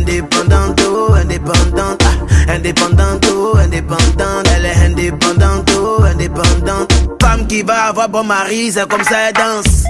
indépendante, indépendante, indépendante, indépendante, elle est indépendante, indépendante. Femme qui va avoir bon mari, c'est comme ça elle danse.